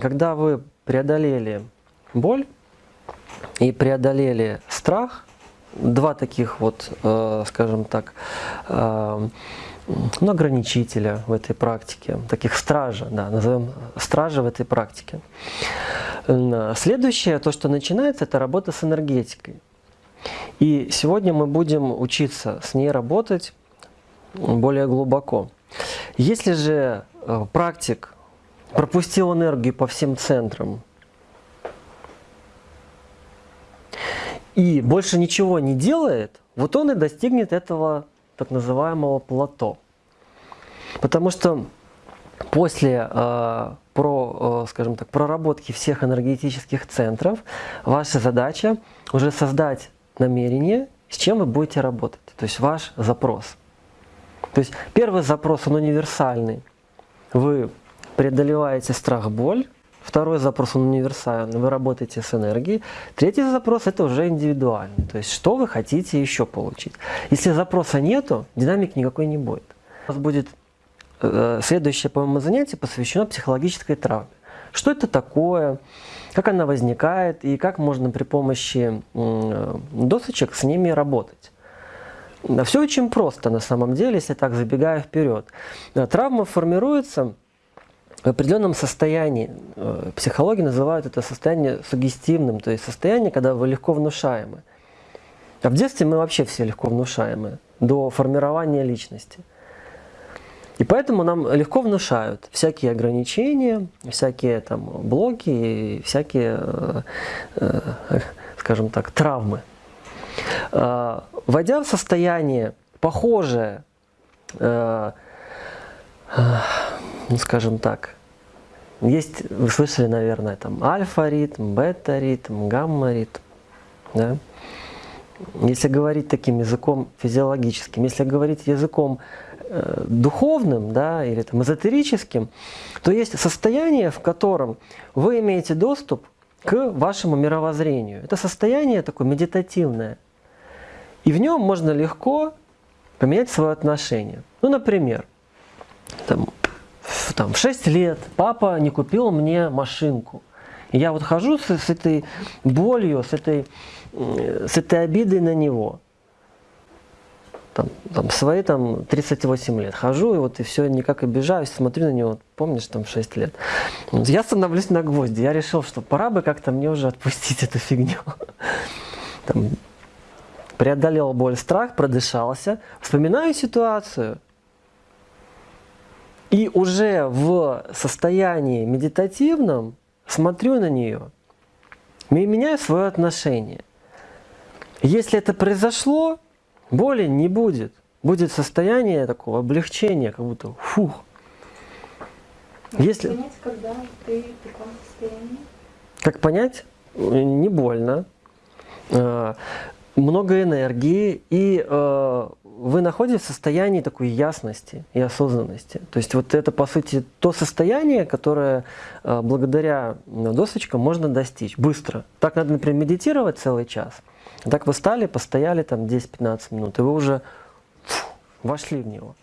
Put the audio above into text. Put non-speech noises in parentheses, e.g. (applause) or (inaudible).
Когда вы преодолели боль и преодолели страх, два таких вот, э, скажем так, ну, ограничителя в этой практике, таких стража, да, назовем стража в этой практике. Следующее, то, что начинается, это работа с энергетикой. И сегодня мы будем учиться с ней работать более глубоко. Если же э, практик пропустил энергию по всем центрам и больше ничего не делает, вот он и достигнет этого так называемого плато. Потому что после э, про, э, скажем так, проработки всех энергетических центров ваша задача уже создать намерение, с чем вы будете работать. То есть ваш запрос. То есть первый запрос, он универсальный. Вы преодолеваете страх, боль. Второй запрос, он универсальный. Вы работаете с энергией. Третий запрос, это уже индивидуальный. То есть что вы хотите еще получить. Если запроса нету, динамик никакой не будет. У нас будет э, следующее, по-моему, занятие посвящено психологической травме. Что это такое, как она возникает и как можно при помощи досочек с ними работать. Все очень просто на самом деле, если так забегая вперед. Травма формируется в определенном состоянии. Э, психологи называют это состояние сугестивным, то есть состояние, когда вы легко внушаемы. А в детстве мы вообще все легко внушаемы, до формирования личности. И поэтому нам легко внушают всякие ограничения, всякие там блоки, всякие, э, э, скажем так, травмы. А, войдя в состояние похожее, ну скажем так, есть, вы слышали, наверное, там альфа-ритм, бета-ритм, гамма-ритм, да? Если говорить таким языком физиологическим, если говорить языком э, духовным да, или там, эзотерическим, то есть состояние, в котором вы имеете доступ к вашему мировоззрению. Это состояние такое медитативное. И в нем можно легко поменять свое отношение. Ну, например, там, в, там, в 6 лет папа не купил мне машинку. И я вот хожу с, с этой болью, с этой, с этой обидой на него. Там, там, свои там 38 лет хожу, и вот и все, никак обижаюсь, смотрю на него, помнишь, там 6 лет. Я становлюсь на гвозди, я решил, что пора бы как-то мне уже отпустить эту фигню. (laughs) Там, преодолел боль, страх, продышался, вспоминаю ситуацию. И уже в состоянии медитативном смотрю на нее, меняю свое отношение. Если это произошло, боли не будет. Будет состояние такого облегчения, как будто фух. Если... понять, когда ты в таком состоянии? Как понять? Не больно. А, много энергии, и э, вы находитесь в состоянии такой ясности и осознанности. То есть вот это, по сути, то состояние, которое э, благодаря досочкам можно достичь быстро. Так надо, например, медитировать целый час. Так вы стали, постояли там 10-15 минут, и вы уже фу, вошли в него.